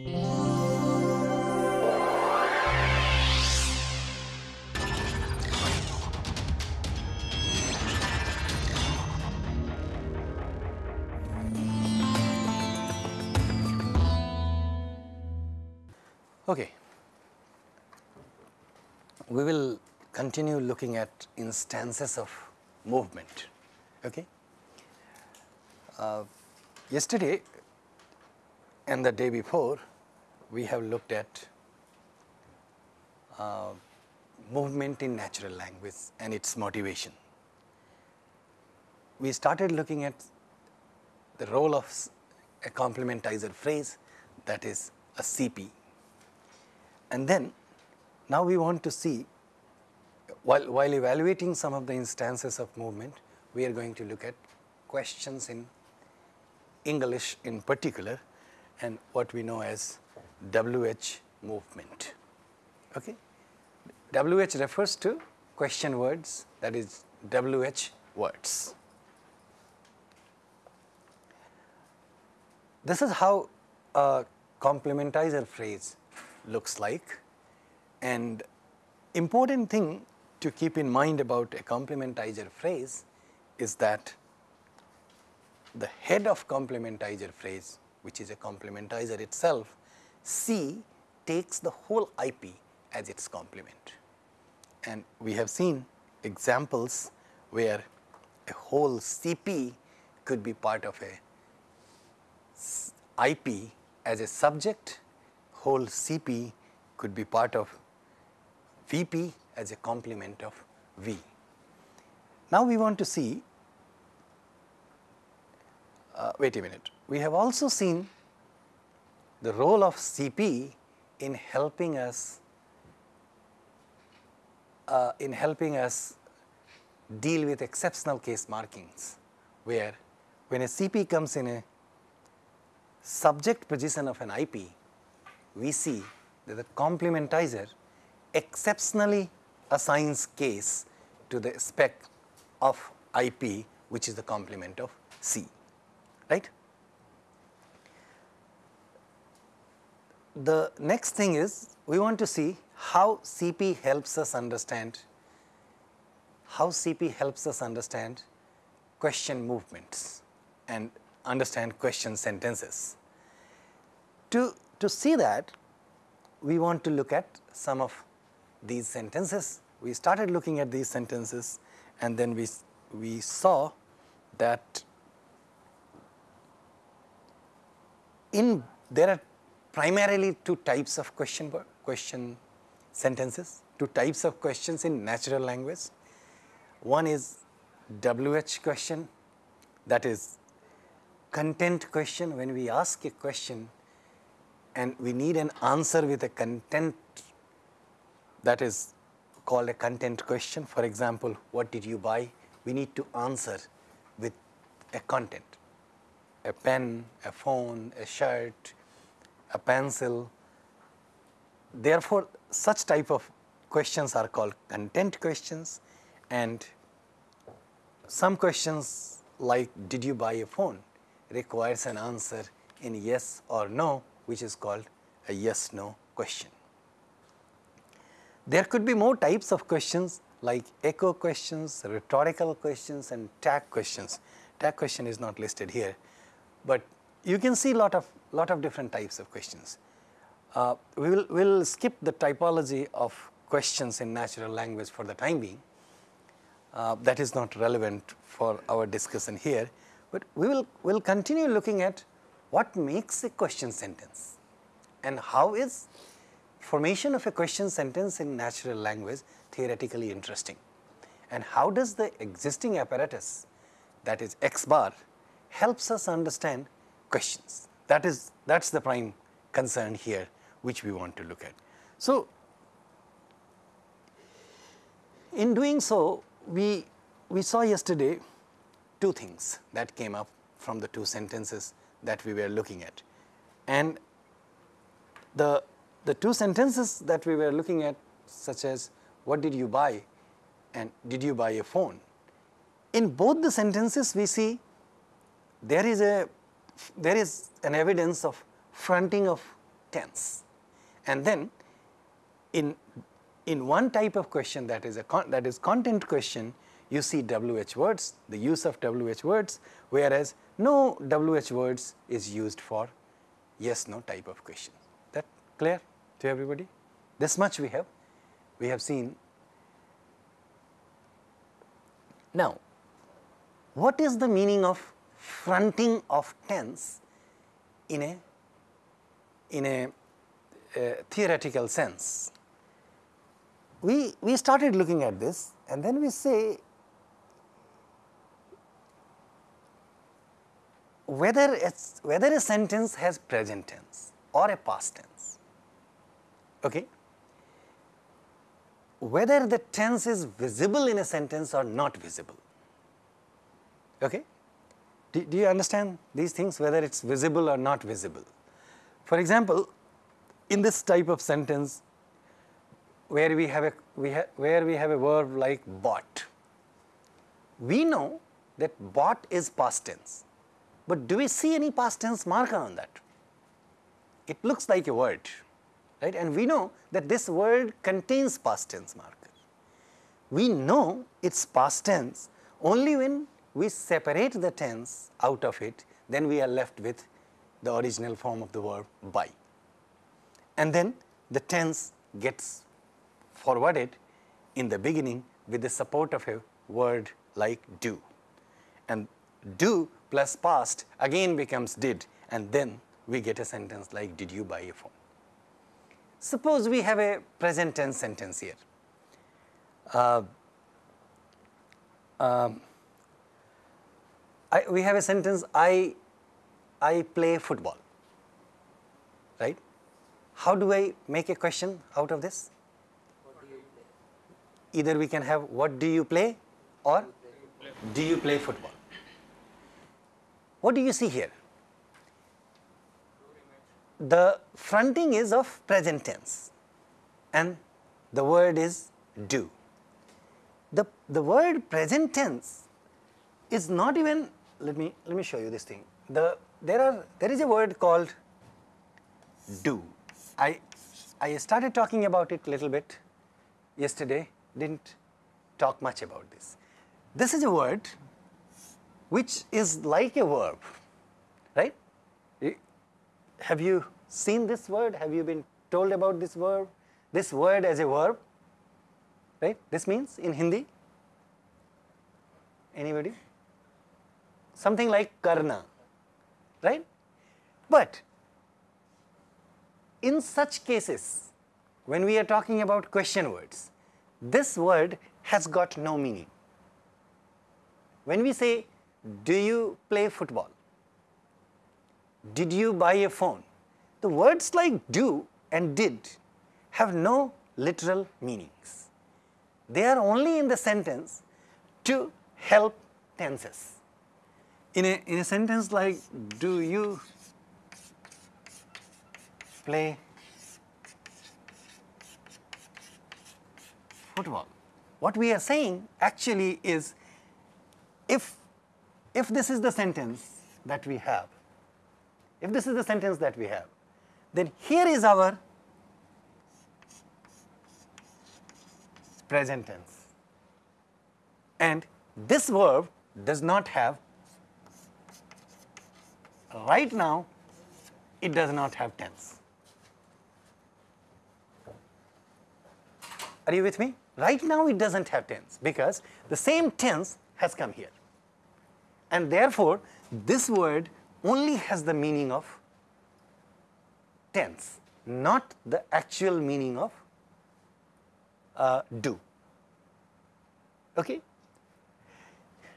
Okay. We will continue looking at instances of movement. Okay. Uh, yesterday and the day before, we have looked at uh, movement in natural language and its motivation. We started looking at the role of a complementizer phrase that is a CP and then now we want to see while, while evaluating some of the instances of movement, we are going to look at questions in English in particular and what we know as WH movement. Okay? WH refers to question words that is WH words. This is how a complementizer phrase looks like. And important thing to keep in mind about a complementizer phrase is that the head of complementizer phrase which is a complementizer itself, C takes the whole IP as its complement. And we have seen examples where a whole CP could be part of a IP as a subject whole CP could be part of VP as a complement of V. Now we want to see, uh, wait a minute, we have also seen the role of CP in helping us uh, in helping us deal with exceptional case markings, where when a CP comes in a subject position of an IP, we see that the complementizer exceptionally assigns case to the spec of IP which is the complement of C, right. The next thing is we want to see how CP helps us understand how CP helps us understand question movements and understand question sentences. To to see that, we want to look at some of these sentences. We started looking at these sentences and then we, we saw that in there are primarily two types of question question sentences, two types of questions in natural language. One is WH question that is content question when we ask a question and we need an answer with a content that is called a content question. For example, what did you buy? We need to answer with a content, a pen, a phone, a shirt, a pencil. Therefore, such type of questions are called content questions and some questions like did you buy a phone requires an answer in yes or no which is called a yes no question. There could be more types of questions like echo questions, rhetorical questions and tag questions. Tag question is not listed here, but you can see lot of lot of different types of questions. Uh, we will we'll skip the typology of questions in natural language for the time being. Uh, that is not relevant for our discussion here, but we will will continue looking at what makes a question sentence and how is formation of a question sentence in natural language theoretically interesting and how does the existing apparatus that is X bar helps us understand questions. That is that is the prime concern here which we want to look at. So, in doing so we, we saw yesterday two things that came up from the two sentences that we were looking at. And the, the two sentences that we were looking at such as what did you buy and did you buy a phone. In both the sentences we see there is a there is an evidence of fronting of tense. And then in, in one type of question that is a that is content question, you see WH words, the use of WH words, whereas no WH words is used for yes no type of question. That clear to everybody? This much we have, we have seen. Now, what is the meaning of fronting of tense in a in a uh, theoretical sense? We, we started looking at this and then we say whether it's whether a sentence has present tense or a past tense okay whether the tense is visible in a sentence or not visible okay do, do you understand these things whether it's visible or not visible for example in this type of sentence where we have a we ha, where we have a verb like bought we know that bought is past tense but do we see any past tense marker on that? It looks like a word, right? And we know that this word contains past tense marker. We know its past tense only when we separate the tense out of it, then we are left with the original form of the verb buy. And then the tense gets forwarded in the beginning with the support of a word like do. And do plus past again becomes did and then we get a sentence like did you buy a phone. Suppose we have a present tense sentence here. Uh, um, I, we have a sentence I, I play football, right? How do I make a question out of this? Either we can have what do you play or do you play football? What do you see here? The fronting is of present tense and the word is do. The, the word present tense is not even, let me, let me show you this thing. The, there, are, there is a word called do. I, I started talking about it a little bit yesterday, didn't talk much about this. This is a word which is like a verb, right? Have you seen this word? Have you been told about this verb? This word as a verb, right? This means in Hindi? Anybody? Something like karna, right? But in such cases, when we are talking about question words, this word has got no meaning. When we say do you play football? Did you buy a phone? The words like do and did have no literal meanings. They are only in the sentence to help tenses. In a, in a sentence like, do you play football? What we are saying actually is, if if this is the sentence that we have, if this is the sentence that we have, then here is our present tense. And this verb does not have, right now, it does not have tense. Are you with me? Right now it doesn't have tense because the same tense has come here. And therefore, this word only has the meaning of tense, not the actual meaning of uh, do. Okay?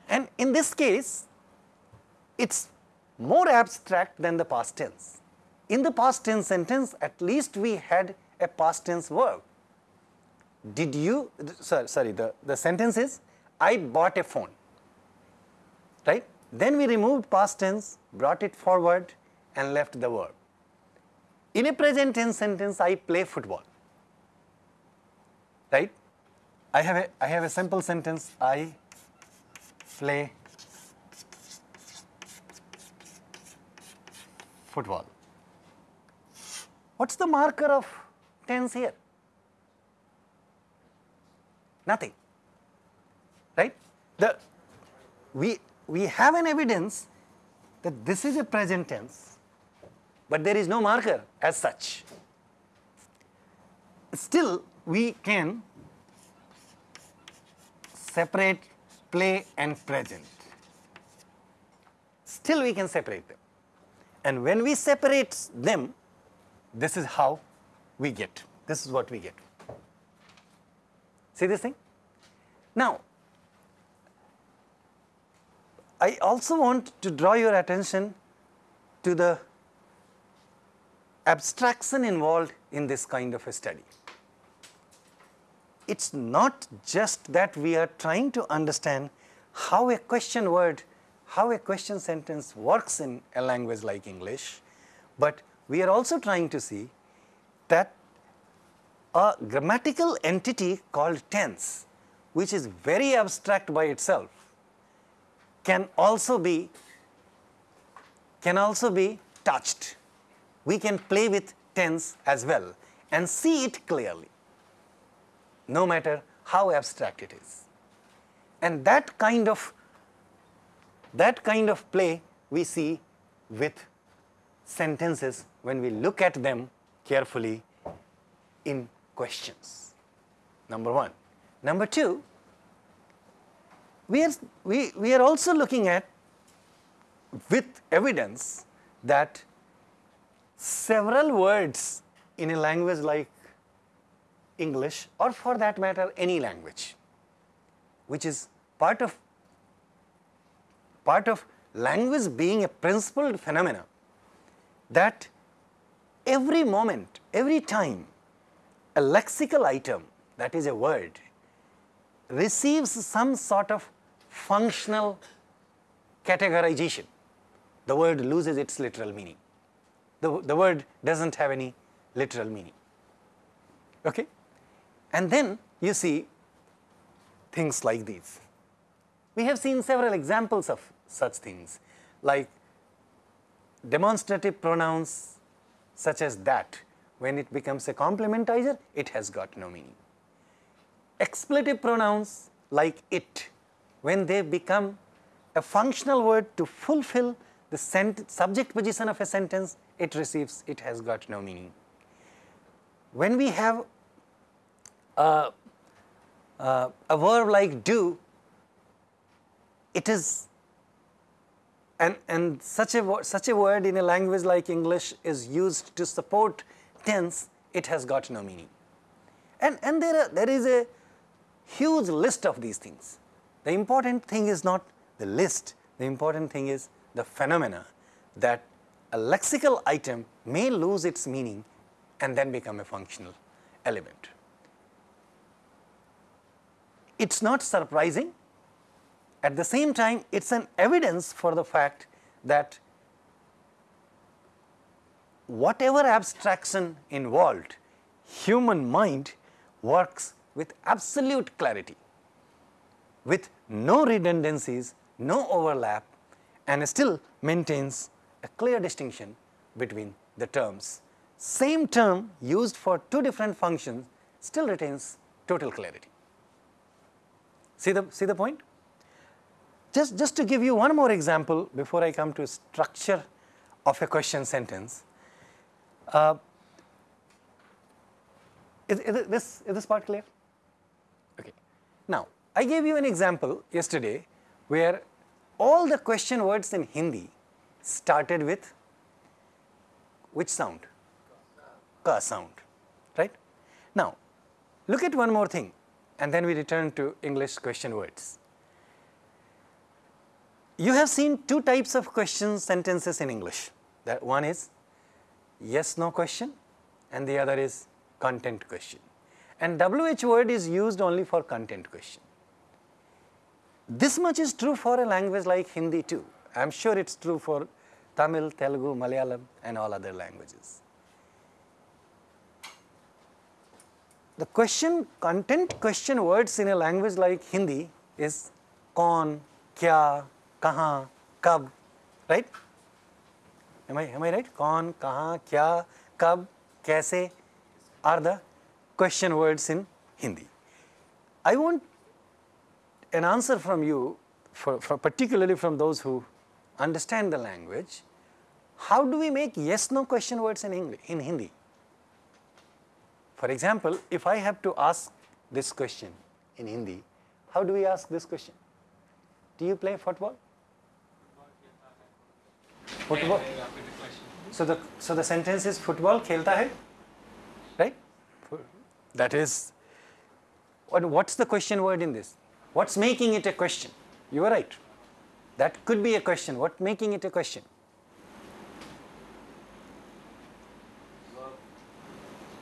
And in this case, it's more abstract than the past tense. In the past tense sentence, at least we had a past tense verb. Did you, sorry, sorry the, the sentence is, I bought a phone right? Then we removed past tense, brought it forward and left the verb. In a present tense sentence, I play football, right? I have a, I have a simple sentence, I play football. What's the marker of tense here? Nothing, right? The, we, we have an evidence that this is a present tense, but there is no marker as such. Still, we can separate play and present. Still, we can separate them. And when we separate them, this is how we get. This is what we get. See this thing? Now, I also want to draw your attention to the abstraction involved in this kind of a study. It's not just that we are trying to understand how a question word, how a question sentence works in a language like English, but we are also trying to see that a grammatical entity called tense, which is very abstract by itself, can also be can also be touched. We can play with tense as well and see it clearly, no matter how abstract it is. And that kind of that kind of play we see with sentences when we look at them carefully in questions. Number one. Number two, we are, we, we are also looking at with evidence that several words in a language like English or for that matter any language which is part of part of language being a principled phenomena that every moment, every time a lexical item, that is a word, receives some sort of functional categorization, the word loses its literal meaning. The, the word does not have any literal meaning. Okay? And then you see things like these. We have seen several examples of such things like demonstrative pronouns such as that, when it becomes a complementizer, it has got no meaning. Expletive pronouns like it, when they become a functional word to fulfill the subject position of a sentence, it receives, it has got no meaning. When we have a, a, a verb like do, it is and, and such, a, such a word in a language like English is used to support tense, it has got no meaning. And, and there, are, there is a huge list of these things. The important thing is not the list, the important thing is the phenomena that a lexical item may lose its meaning and then become a functional element. It is not surprising at the same time, it is an evidence for the fact that whatever abstraction involved, human mind works with absolute clarity, with no redundancies, no overlap and still maintains a clear distinction between the terms. Same term used for two different functions still retains total clarity. See the, see the point? Just, just to give you one more example before I come to structure of a question sentence. Uh, is, is, this, is this part clear? Okay. Now, I gave you an example yesterday where all the question words in Hindi started with which sound? Ka sound, right? Now, look at one more thing and then we return to English question words. You have seen two types of question sentences in English. That one is yes no question and the other is content question. And WH word is used only for content question. This much is true for a language like Hindi too. I am sure it is true for Tamil, Telugu, Malayalam and all other languages. The question, content question words in a language like Hindi is kon, kya, कहाँ कब right am I am I right कौन कहाँ क्या कब kaise are the question words in Hindi. I want an answer from you, for, for particularly from those who understand the language, how do we make yes no question words in, English, in Hindi? For example, if I have to ask this question in Hindi, how do we ask this question? Do you play football? Football. So the so the sentence is football khelta hai, right? That is. What, what's the question word in this? What's making it a question? You are right. That could be a question. What making it a question?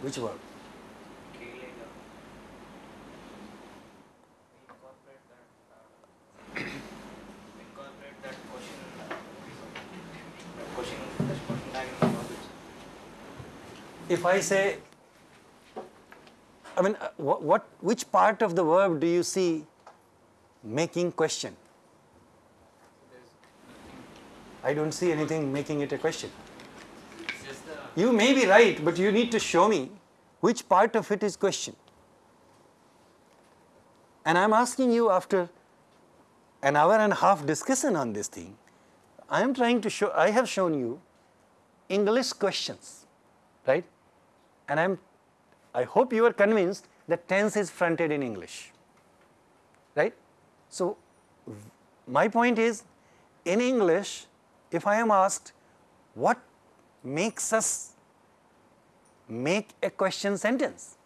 Which verb? If I say, I mean, uh, what, what, which part of the verb do you see making question? I don't see anything making it a question. You may be right, but you need to show me which part of it is question. And I'm asking you after an hour and a half discussion on this thing, I am trying to show, I have shown you English questions, right? And I'm, I hope you are convinced that tense is fronted in English, right? So, my point is, in English, if I am asked, what makes us make a question sentence?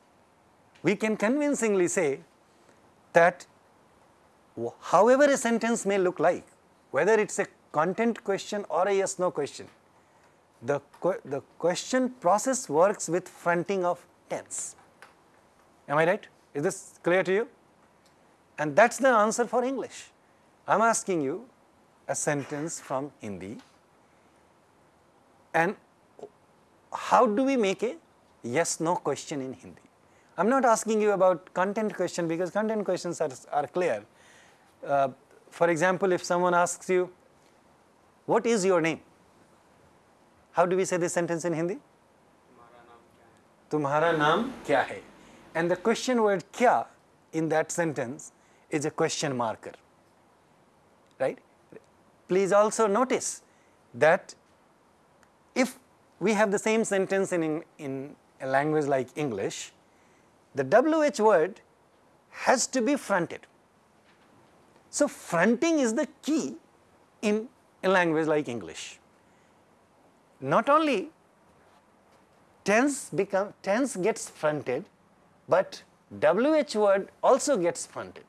We can convincingly say that however a sentence may look like, whether it's a content question or a yes no question, the, the question process works with fronting of tense. Am I right? Is this clear to you? And that's the answer for English. I'm asking you a sentence from Hindi and how do we make a yes no question in Hindi? I'm not asking you about content question because content questions are, are clear. Uh, for example, if someone asks you, what is your name? How do we say this sentence in Hindi? Tumhara naam kya hai? And the question word kya in that sentence is a question marker. Right? Please also notice that if we have the same sentence in, in a language like English, the WH word has to be fronted. So, fronting is the key in a language like English not only tense become tense gets fronted, but WH word also gets fronted.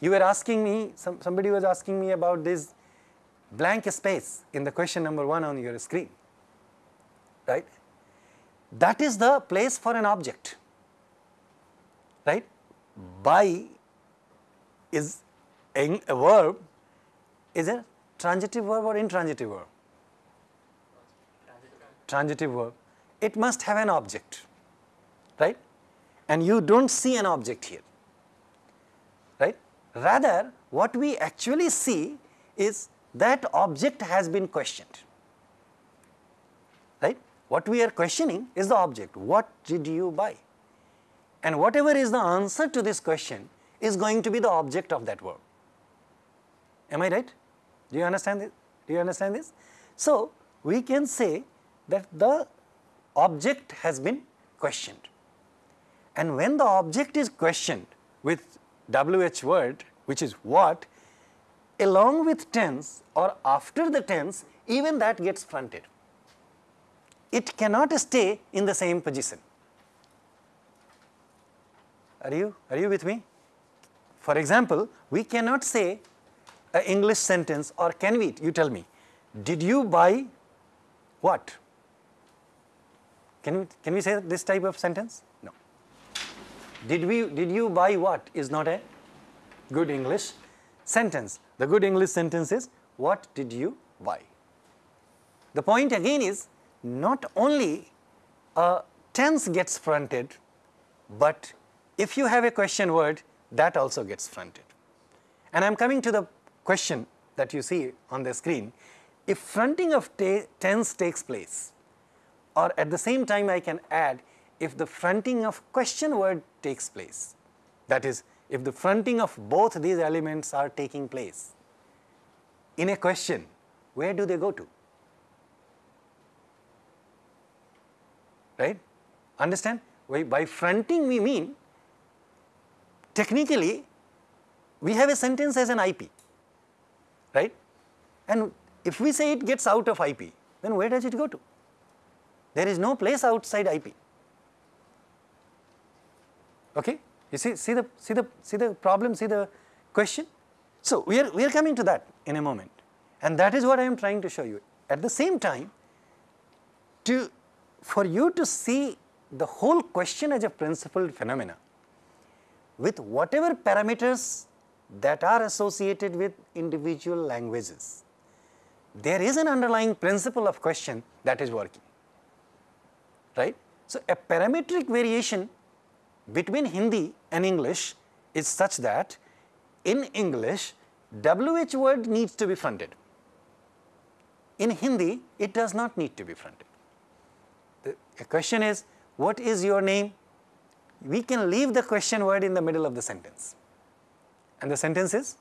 You were asking me, some, somebody was asking me about this blank space in the question number one on your screen, right? That is the place for an object, right? Buy is a, a verb is a transitive verb or intransitive verb? Transitive verb, it must have an object, right? And you don't see an object here, right? Rather, what we actually see is that object has been questioned, right? What we are questioning is the object. What did you buy? And whatever is the answer to this question is going to be the object of that verb. Am I right? Do you understand this? Do you understand this? So, we can say that the object has been questioned. And when the object is questioned with WH word, which is what, along with tense or after the tense, even that gets fronted. It cannot stay in the same position. Are you, are you with me? For example, we cannot say an English sentence or can we, you tell me, did you buy what? Can we, can we say this type of sentence? No. Did, we, did you buy what is not a good English sentence. The good English sentence is, what did you buy? The point again is, not only a tense gets fronted, but if you have a question word, that also gets fronted. And I am coming to the question that you see on the screen. If fronting of tense takes place, or at the same time I can add if the fronting of question word takes place. That is, if the fronting of both these elements are taking place in a question, where do they go to? Right? Understand? By fronting we mean technically we have a sentence as an IP, right? And if we say it gets out of IP, then where does it go to? There is no place outside IP. Okay? You see, see the see the see the problem, see the question? So we are we are coming to that in a moment. And that is what I am trying to show you. At the same time, to for you to see the whole question as a principled phenomena with whatever parameters that are associated with individual languages, there is an underlying principle of question that is working, right. So, a parametric variation between Hindi and English is such that in English WH word needs to be fronted. In Hindi, it does not need to be fronted. The question is, what is your name? We can leave the question word in the middle of the sentence. And the sentence is,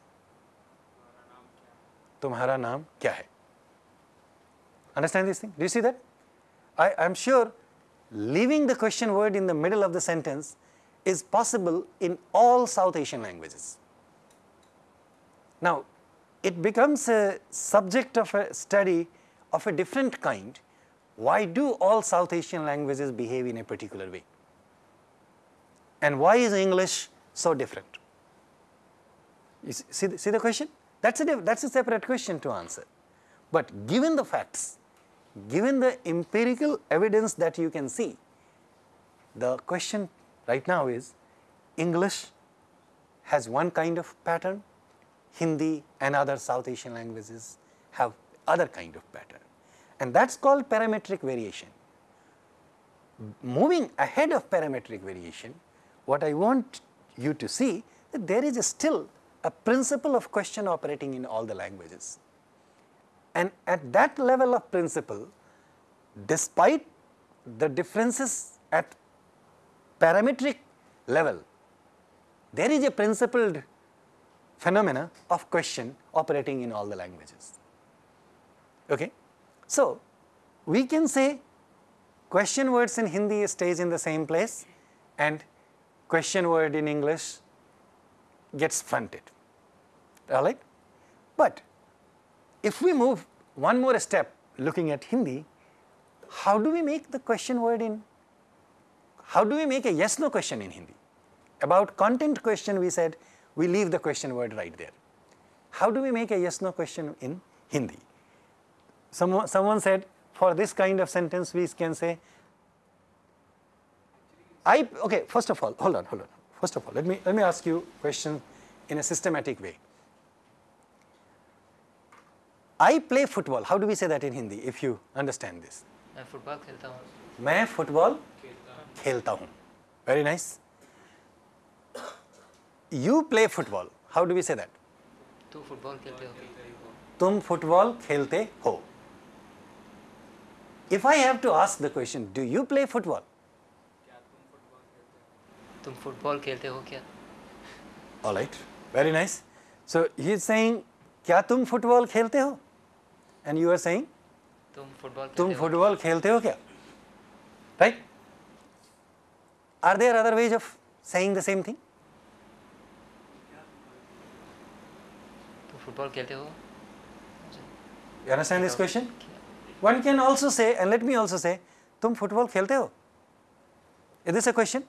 Tumhara naam kya hai? Understand this thing? Do you see that? I am sure leaving the question word in the middle of the sentence is possible in all South Asian languages. Now, it becomes a subject of a study of a different kind. Why do all South Asian languages behave in a particular way? And why is English so different? You see, see the question? That's a, that's a separate question to answer. But given the facts, given the empirical evidence that you can see, the question right now is English has one kind of pattern, Hindi and other South Asian languages have other kind of pattern and that is called parametric variation. Moving ahead of parametric variation, what I want you to see that there is still a principle of question operating in all the languages. And at that level of principle, despite the differences at parametric level, there is a principled phenomena of question operating in all the languages. Okay? So, we can say question words in Hindi stays in the same place and question word in English gets fronted, all right. But if we move one more step looking at Hindi, how do we make the question word in, how do we make a yes no question in Hindi? About content question we said we leave the question word right there. How do we make a yes no question in Hindi? Someone, someone said for this kind of sentence we can say I okay first of all hold on hold on first of all let me let me ask you question in a systematic way I play football how do we say that in Hindi if you understand this मैं football खेलता हूँ मैं football खेलता हूँ very nice you play football how do we say that तू football खेलते हो तुम फुटबॉल खेलते हो if I have to ask the question, do you play football? तुम फुटबॉल खेलते हो क्या All right, very nice. So he is saying, क्या तुम फुटबॉल खेलते हो? And you are saying, तुम फुटबॉल तुम खेलते हो फुटबॉल खेलते हो क्या? Right? Are there other ways of saying the same thing? तुम फुटबॉल खेलते हो You understand this question? One can also say, and let me also say, तुम फुटबॉल खेलते हो? Is this a question?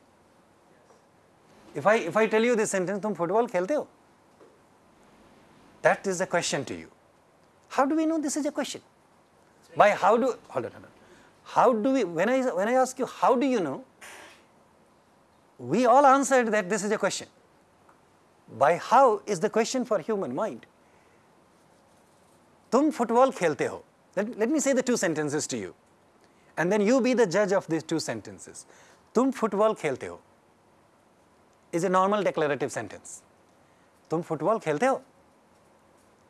If I if I tell you this sentence, तुम football खेलते हो? That is a question to you. How do we know this is a question? By how do, hold on, hold on. How do we, when I, when I ask you, how do you know? We all answered that this is a question. By how is the question for human mind. Tum football khelte ho. Let, let me say the two sentences to you. And then you be the judge of these two sentences. Tum football khelte ho is a normal declarative sentence. Tum football khelte ho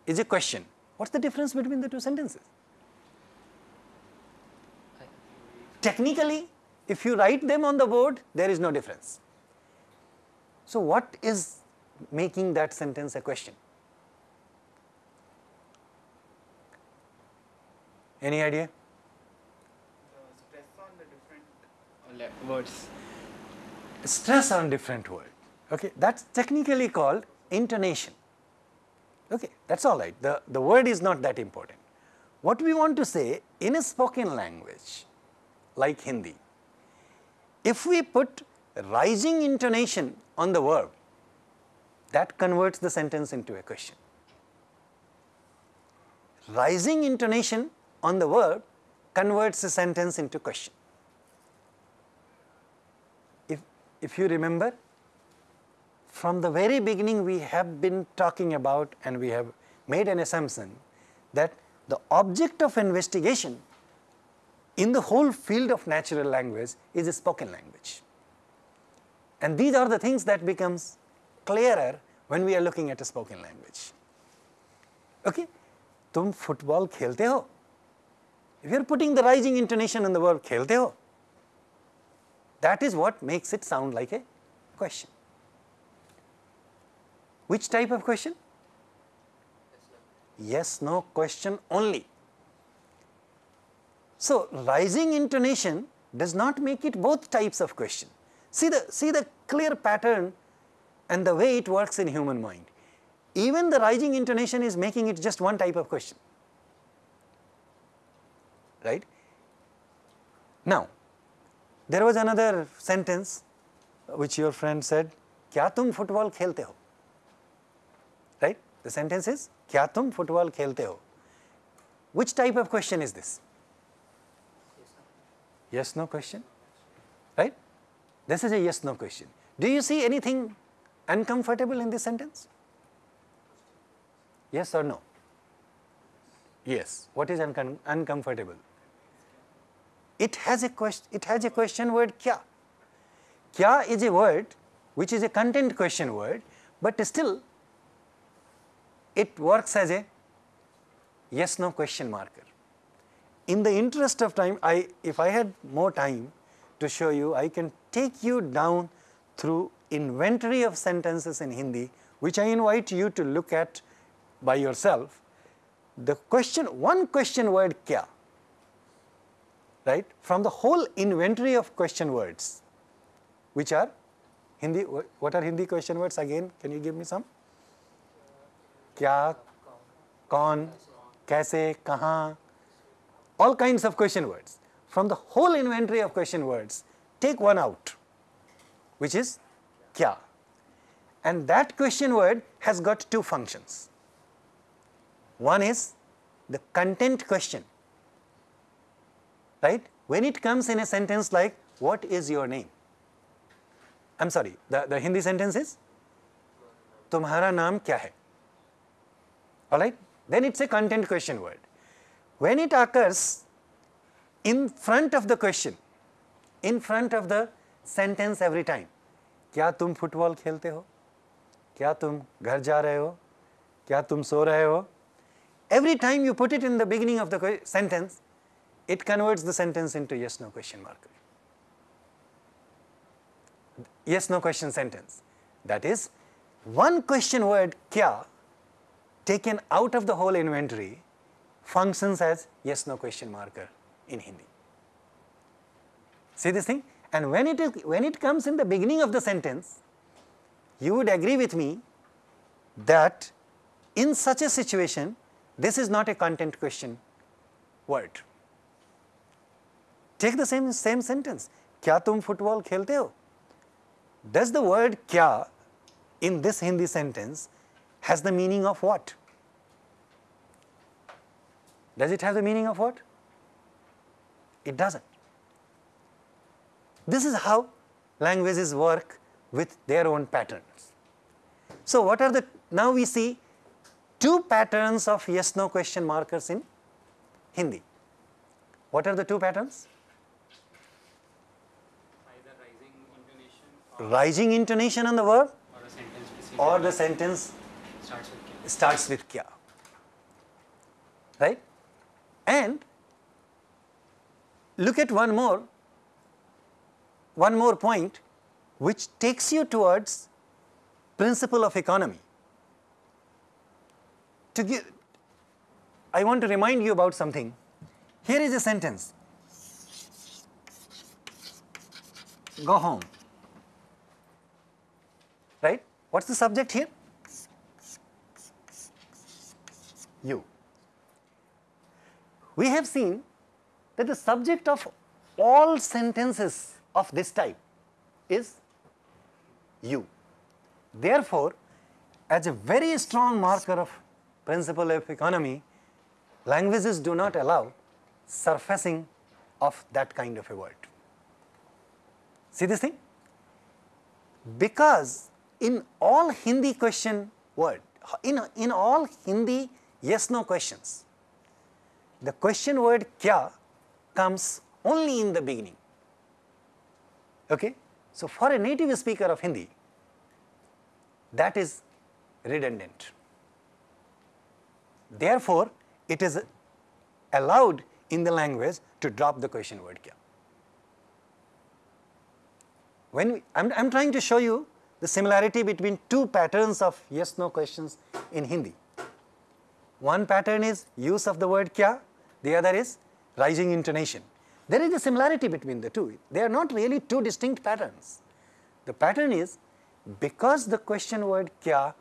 is a question. What's the difference between the two sentences? technically if you write them on the board there is no difference. So what is making that sentence a question? Any idea? Stress on the different words. stress on different word. Okay, that's technically called intonation. Okay, that's all right. The, the word is not that important. What we want to say in a spoken language like Hindi, if we put rising intonation on the verb, that converts the sentence into a question. Rising intonation on the verb converts a sentence into question. if, if you remember, from the very beginning we have been talking about and we have made an assumption that the object of investigation in the whole field of natural language is a spoken language. And these are the things that becomes clearer when we are looking at a spoken language. Okay? तुम football खेलते हो If you are putting the rising intonation on the verb खेलते हो that is what makes it sound like a question. Which type of question? Yes, no question only. So, rising intonation does not make it both types of question. See the, see the clear pattern and the way it works in human mind. Even the rising intonation is making it just one type of question, right. Now, there was another sentence which your friend said, kya tum football khelte ho? The sentence is, Kya tum football khelte ho? Which type of question is this? Yes, no question, right? This is a yes, no question. Do you see anything uncomfortable in this sentence? Yes or no? Yes. What is uncomfortable? It has a question. It has a question word kya. Kya is a word which is a content question word, but still it works as a yes no question marker. In the interest of time, I if I had more time to show you, I can take you down through inventory of sentences in Hindi, which I invite you to look at by yourself. The question, one question word kya, right? From the whole inventory of question words, which are Hindi, what are Hindi question words again? Can you give me some? क्या कौन कैसे कहाँ all kinds of question words. From the whole inventory of question words, take one out, which is kya. And that question word has got two functions. One is the content question, right? When it comes in a sentence like, what is your name? I'm sorry, the, the Hindi sentence is, तुम्हारा नाम क्या है? Alright? Then it's a content question word. When it occurs in front of the question, in front of the sentence every time, क्या तुम football खेलते हो? क्या तुम घर जा रहे हो? क्या तुम सो रहे हो? Every time you put it in the beginning of the que- sentence, it converts the sentence into yes no question marker. Yes no question sentence. That is, one question word kya taken out of the whole inventory functions as yes no question marker in Hindi. See this thing? And when it, is, when it comes in the beginning of the sentence, you would agree with me that in such a situation, this is not a content question word. Take the same, same sentence, kya tum football khelte ho? Does the word kya in this Hindi sentence has the meaning of what? Does it have the meaning of what? It doesn't. This is how languages work with their own patterns. So, what are the, now we see two patterns of yes no question markers in Hindi. What are the two patterns? Either rising intonation Rising intonation on the verb or a sentence or the sentence starts with kya. Right? And look at one more one more point which takes you towards principle of economy. To give, I want to remind you about something. Here is a sentence. Go home. Right? What's the subject here? You. We have seen that the subject of all sentences of this type is you. Therefore, as a very strong marker of principle of economy, languages do not allow surfacing of that kind of a word. See this thing? Because in all Hindi question word, in, in all Hindi yes no questions, the question word kya comes only in the beginning. Okay? So, for a native speaker of Hindi, that is redundant. Therefore, it is allowed in the language to drop the question word kya. When we, I'm, I'm trying to show you the similarity between two patterns of yes no questions in Hindi. One pattern is use of the word kya, the other is rising intonation. There is a similarity between the two. They are not really two distinct patterns. The pattern is because the question word kya,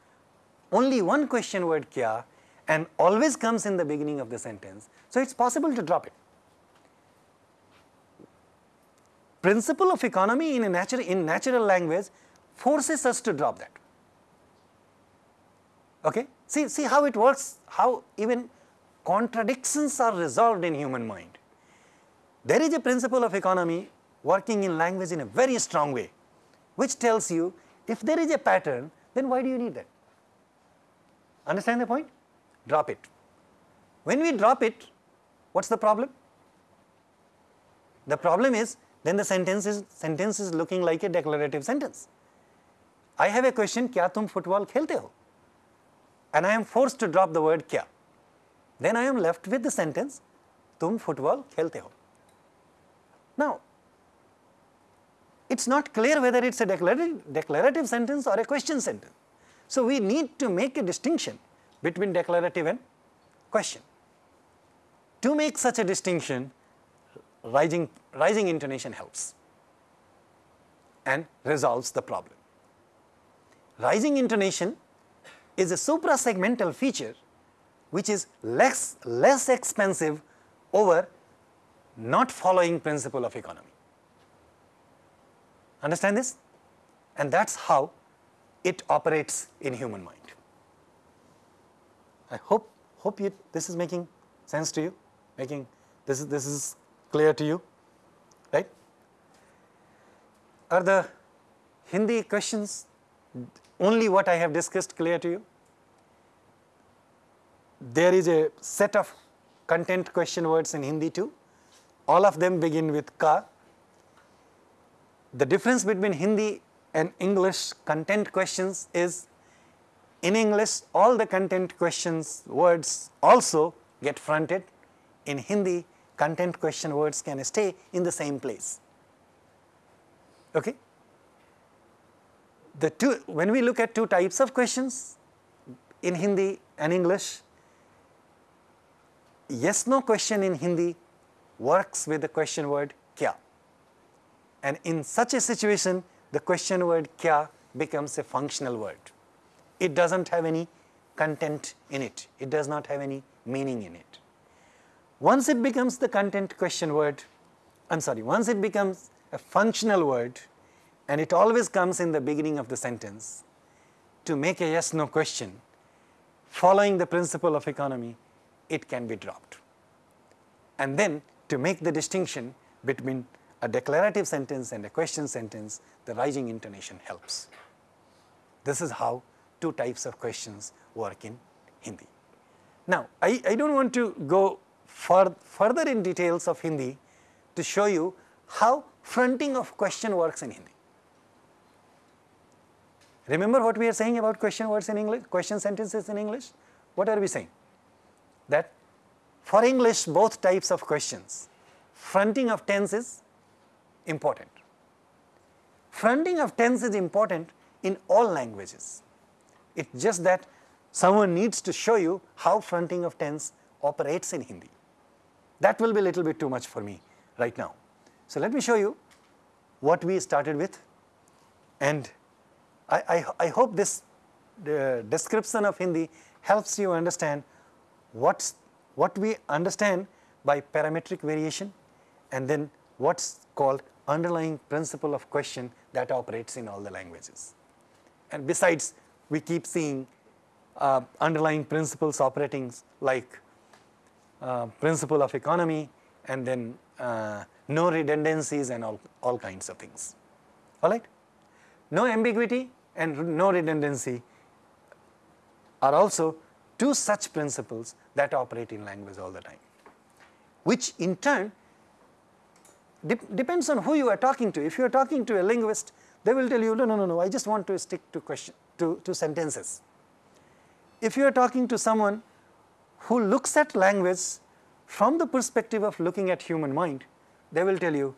only one question word kya and always comes in the beginning of the sentence. So, it is possible to drop it. Principle of economy in a natural, in natural language forces us to drop that. Okay? See, see how it works, how even contradictions are resolved in human mind. There is a principle of economy working in language in a very strong way, which tells you if there is a pattern, then why do you need that? Understand the point? Drop it. When we drop it, what's the problem? The problem is then the sentence is, sentence is looking like a declarative sentence. I have a question, kya tum football khelte ho? And I am forced to drop the word kya. Then I am left with the sentence, tum football khelte ho. Now, it's not clear whether it's a declarative, declarative sentence or a question sentence. So, we need to make a distinction between declarative and question. To make such a distinction, rising, rising intonation helps and resolves the problem. Rising intonation is a suprasegmental feature which is less, less expensive over not following principle of economy. Understand this? And that's how it operates in human mind. I hope hope you, this is making sense to you, making this is this is clear to you, right? Are the Hindi questions only what I have discussed clear to you? There is a set of content question words in Hindi too. All of them begin with ka. The difference between Hindi and English content questions is in English all the content questions words also get fronted. In Hindi content question words can stay in the same place. Okay? The two, when we look at two types of questions in Hindi and English, yes no question in Hindi works with the question word kya. And in such a situation, the question word kya becomes a functional word. It does not have any content in it, it does not have any meaning in it. Once it becomes the content question word, I am sorry, once it becomes a functional word and it always comes in the beginning of the sentence to make a yes no question, following the principle of economy, it can be dropped. And then to make the distinction between a declarative sentence and a question sentence, the rising intonation helps. This is how two types of questions work in Hindi. Now, I, I do not want to go further in details of Hindi to show you how fronting of question works in Hindi. Remember what we are saying about question words in English, question sentences in English? What are we saying? That for English, both types of questions, fronting of tense is important. fronting of tense is important in all languages. It's just that someone needs to show you how fronting of tense operates in Hindi. That will be a little bit too much for me right now. So let me show you what we started with and I, I, I hope this description of Hindi helps you understand what's, what we understand by parametric variation and then what's called underlying principle of question that operates in all the languages. And besides, we keep seeing uh, underlying principles operating like uh, principle of economy and then uh, no redundancies and all, all kinds of things. All right? No ambiguity and no redundancy are also two such principles that operate in language all the time, which in turn de depends on who you are talking to. If you are talking to a linguist, they will tell you, no, no, no, no, I just want to stick to question, to, to sentences. If you are talking to someone who looks at language from the perspective of looking at human mind, they will tell you,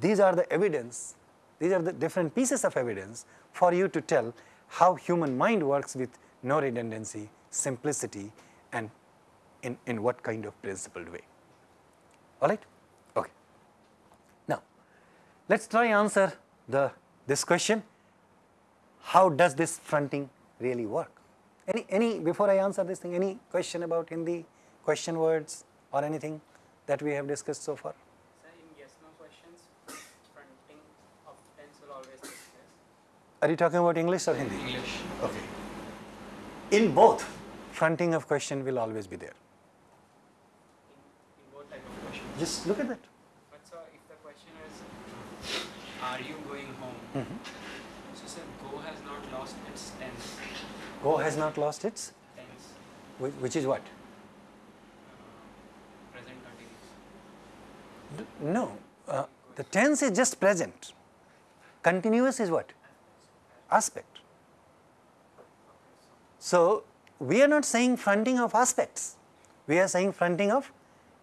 these are the evidence, these are the different pieces of evidence for you to tell how human mind works with no redundancy, simplicity and in, in what kind of principled way. All right? Okay. Now, let us try answer the this question, how does this fronting really work? Any, any, before I answer this thing, any question about Hindi, question words or anything that we have discussed so far? Sir, in yes no questions, fronting of tense will always take place. Are you talking about English or Hindi? English. Okay. In both, fronting of question will always be there. In, in both type of questions. Just look at that. But sir, if the question is, are you going home? Mhm. So sir, go has not lost its tense. Go has not lost its, Tense. whi- which is what? Uh, present continuous. No, uh, the tense is just present. Continuous is what? Aspect. So, we are not saying fronting of aspects, we are saying fronting of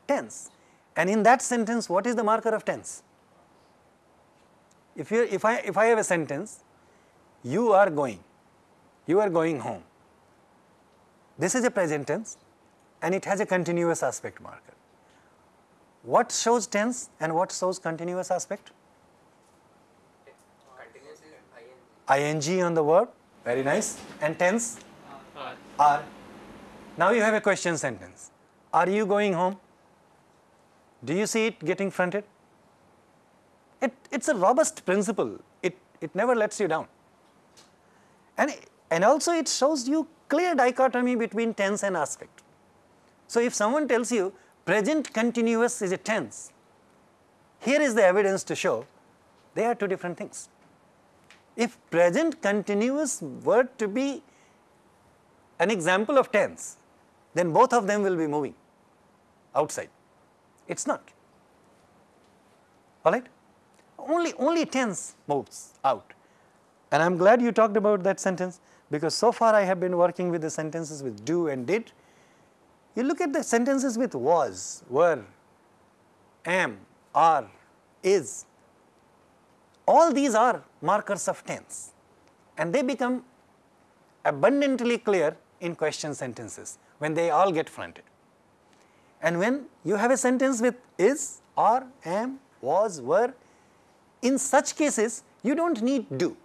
tense. And in that sentence, what is the marker of tense? If, you, if, I, if I have a sentence, you are going, you are going home. This is a present tense and it has a continuous aspect marker. What shows tense and what shows continuous aspect? Continuous is ing. ing on the verb, very nice, and tense are. Now you have a question sentence. Are you going home? Do you see it getting fronted? It, it's a robust principle. It, it never lets you down. And, and also it shows you clear dichotomy between tense and aspect. So if someone tells you present continuous is a tense, here is the evidence to show they are two different things. If present continuous were to be an example of tense, then both of them will be moving outside. It's not. All right? Only, only tense moves out. And I'm glad you talked about that sentence because so far I have been working with the sentences with do and did. You look at the sentences with was, were, am, are, is. All these are markers of tense and they become abundantly clear in question sentences when they all get fronted. And when you have a sentence with is, are, am, was, were, in such cases you do not need do.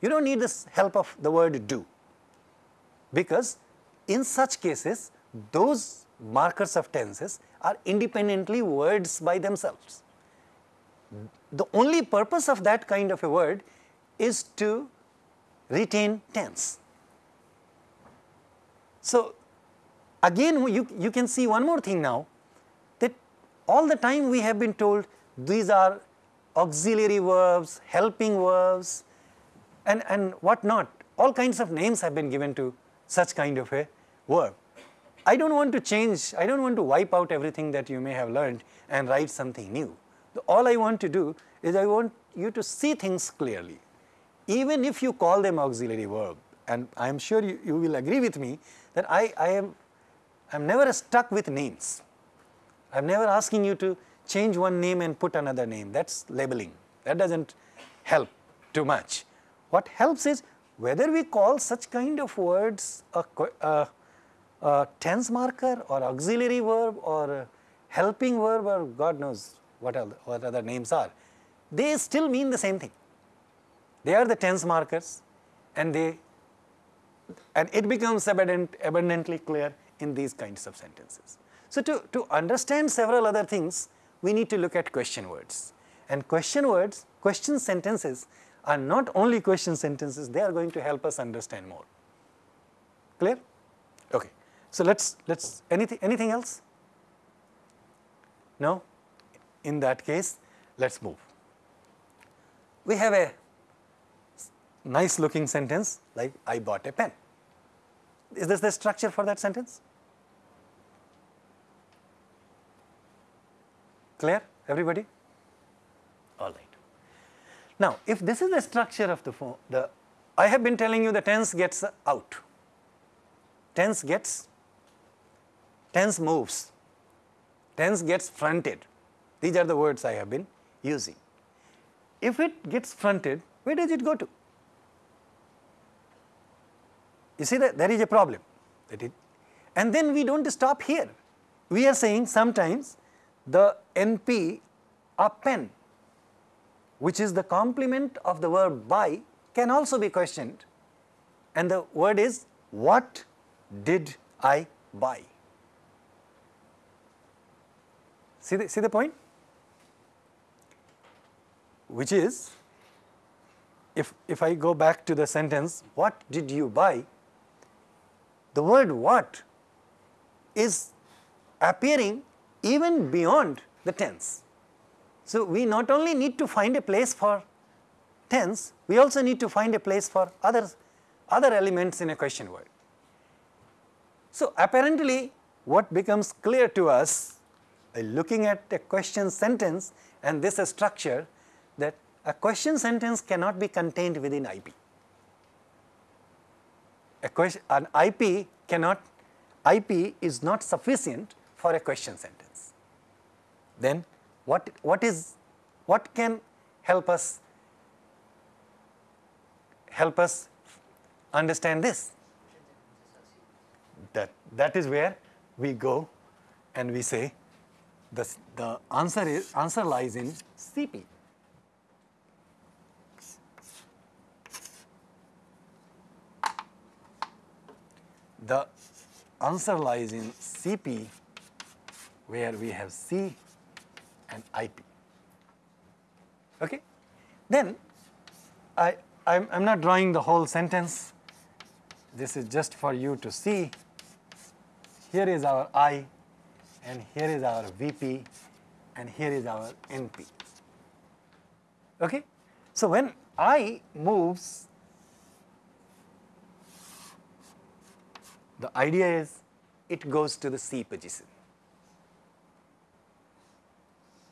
You do not need the help of the word do because in such cases those markers of tenses are independently words by themselves. The only purpose of that kind of a word is to retain tense. So, again you, you can see one more thing now that all the time we have been told these are auxiliary verbs, helping verbs and, and what not. All kinds of names have been given to such kind of a verb. I do not want to change, I do not want to wipe out everything that you may have learned and write something new. All I want to do is I want you to see things clearly. Even if you call them auxiliary verb, and I am sure you, you will agree with me that I, I am I am never stuck with names. I am never asking you to change one name and put another name. That is labeling. That does not help too much. What helps is whether we call such kind of words a, a, a tense marker or auxiliary verb or helping verb or God knows what, other, what other names are, they still mean the same thing. They are the tense markers and they and it becomes abundant, abundantly clear in these kinds of sentences. So, to, to understand several other things, we need to look at question words. And question words, question sentences are not only question sentences, they are going to help us understand more. Clear? Okay. So, let's, let's, anything, anything else? No? In that case, let's move. We have a nice looking sentence like I bought a pen. Is this the structure for that sentence? Clear everybody? All right. Now, if this is the structure of the form, the I have been telling you the tense gets out, tense gets, tense moves, tense gets fronted. These are the words I have been using. If it gets fronted, where does it go to? You see that there is a problem. That it, and then we don't stop here. We are saying sometimes the NP a pen, which is the complement of the verb buy, can also be questioned. And the word is, what did I buy? See the, see the point? Which is, if, if I go back to the sentence, what did you buy? The word what is appearing even beyond the tense. So, we not only need to find a place for tense, we also need to find a place for other, other elements in a question word. So, apparently what becomes clear to us by looking at a question sentence and this structure a question sentence cannot be contained within IP. A question, an IP cannot, IP is not sufficient for a question sentence. Then what, what is, what can help us, help us understand this? That, that is where we go and we say the, the answer is, answer lies in CP. The answer lies in CP where we have C and IP. Okay? Then I, I'm, I'm not drawing the whole sentence. This is just for you to see. Here is our I and here is our VP and here is our NP. Okay? So when I moves, the idea is it goes to the C position.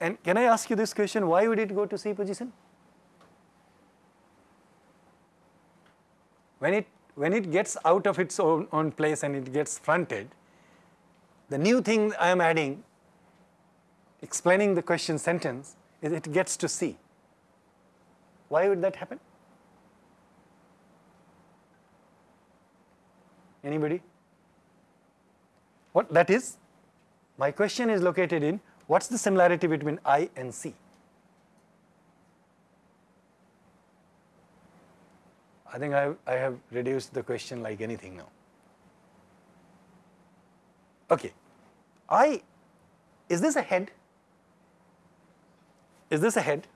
And can I ask you this question, why would it go to C position? When it, when it gets out of its own, own place and it gets fronted, the new thing I am adding, explaining the question sentence, is it gets to C. Why would that happen? Anybody? What that is? My question is located in What's the similarity between I and C? I think I I have reduced the question like anything now. Okay. I, is this a head? Is this a head?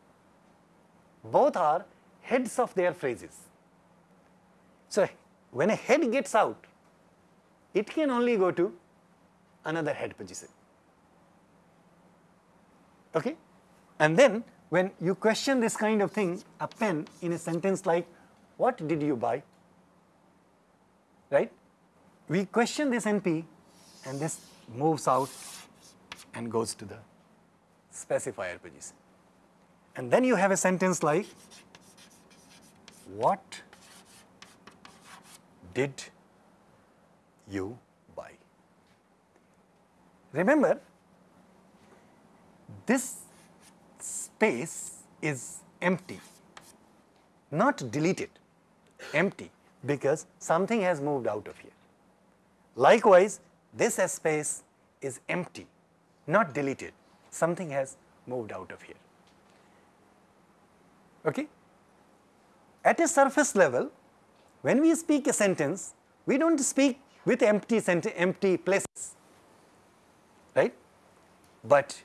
Both are heads of their phrases. So, when a head gets out, it can only go to another head position. Okay? And then when you question this kind of thing, a pen in a sentence like, what did you buy? Right? We question this NP and this moves out and goes to the specifier position. And then you have a sentence like, what did you? Remember, this space is empty. not deleted, empty, because something has moved out of here. Likewise, this space is empty, not deleted. Something has moved out of here. Okay? At a surface level, when we speak a sentence, we don't speak with empty, empty places? But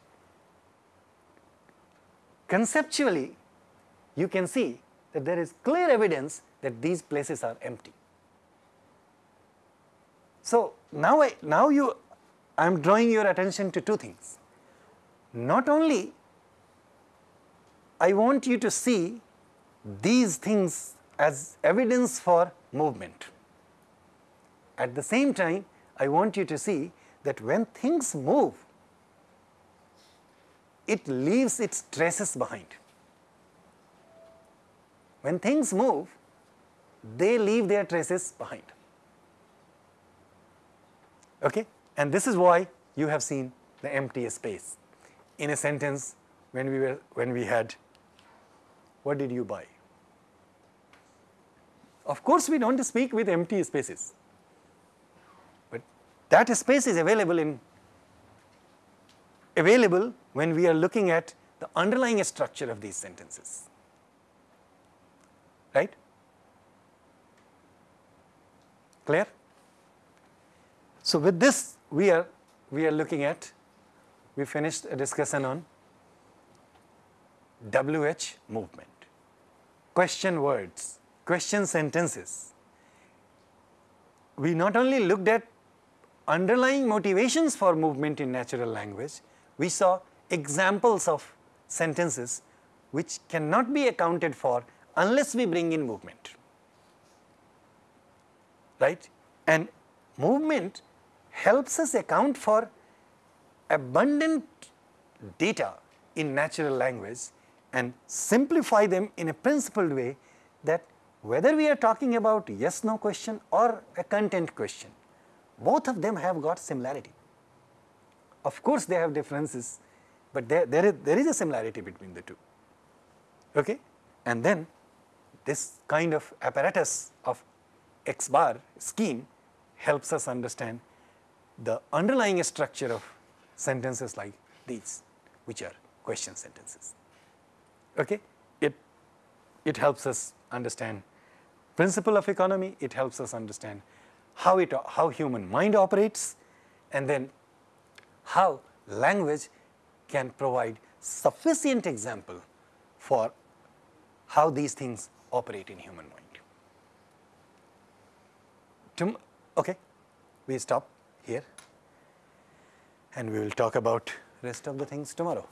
conceptually, you can see that there is clear evidence that these places are empty. So now I, now you, I am drawing your attention to two things. Not only I want you to see these things as evidence for movement. At the same time, I want you to see that when things move, it leaves its traces behind. When things move, they leave their traces behind. Okay? And this is why you have seen the empty space. In a sentence, when we were when we had, what did you buy? Of course, we don't speak with empty spaces, but that space is available in available when we are looking at the underlying structure of these sentences. Right? Clear? So with this, we are we are looking at we finished a discussion on WH movement, question words, question sentences. We not only looked at underlying motivations for movement in natural language, we saw examples of sentences which cannot be accounted for unless we bring in movement. Right? And movement helps us account for abundant data in natural language and simplify them in a principled way that whether we are talking about yes no question or a content question, both of them have got similarity. Of course, they have differences, but there, there, is, there is a similarity between the two. Okay? And then this kind of apparatus of X bar scheme helps us understand the underlying structure of sentences like these, which are question sentences. Okay? It, it helps us understand principle of economy, it helps us understand how, it, how human mind operates, and then how language can provide sufficient example for how these things operate in human mind. Tom okay, we stop here and we will talk about rest of the things tomorrow.